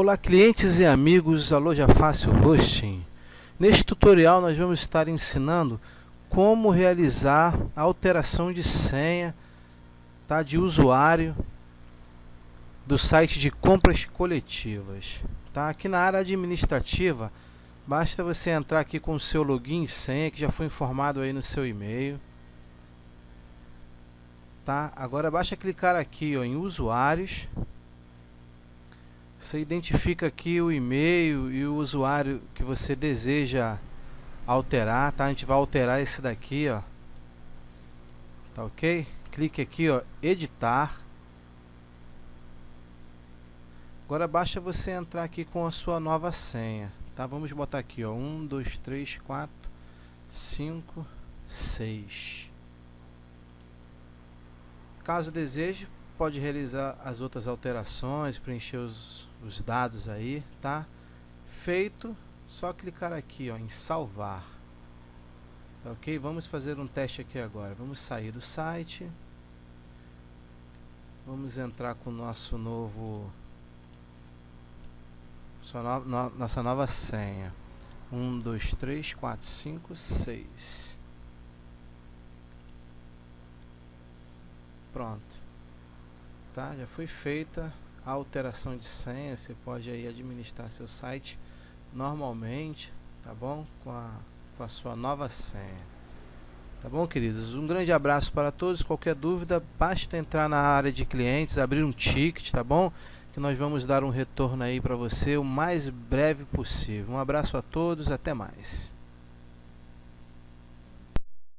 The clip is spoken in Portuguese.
Olá clientes e amigos da Loja Fácil Hosting. Neste tutorial nós vamos estar ensinando como realizar a alteração de senha tá, de usuário do site de compras coletivas. Tá? Aqui na área administrativa, basta você entrar aqui com o seu login e senha que já foi informado aí no seu e-mail. Tá? Agora basta clicar aqui ó, em usuários você identifica aqui o e-mail e o usuário que você deseja alterar, tá? A gente vai alterar esse daqui, ó. Tá ok? Clique aqui, ó, editar. Agora basta você entrar aqui com a sua nova senha, tá? Vamos botar aqui, ó, 1, 2, 3, 4, 5, 6. Caso deseje, pode realizar as outras alterações, preencher os, os dados aí, tá? Feito, só clicar aqui ó, em salvar. Tá ok? Vamos fazer um teste aqui agora. Vamos sair do site. Vamos entrar com o nosso novo... No, no, nossa nova senha. 1, 2, 3, 4, 5, 6. Pronto tá? Já foi feita a alteração de senha, você pode aí administrar seu site normalmente, tá bom? Com a, com a sua nova senha. Tá bom, queridos? Um grande abraço para todos. Qualquer dúvida, basta entrar na área de clientes, abrir um ticket, tá bom? Que nós vamos dar um retorno aí para você o mais breve possível. Um abraço a todos, até mais.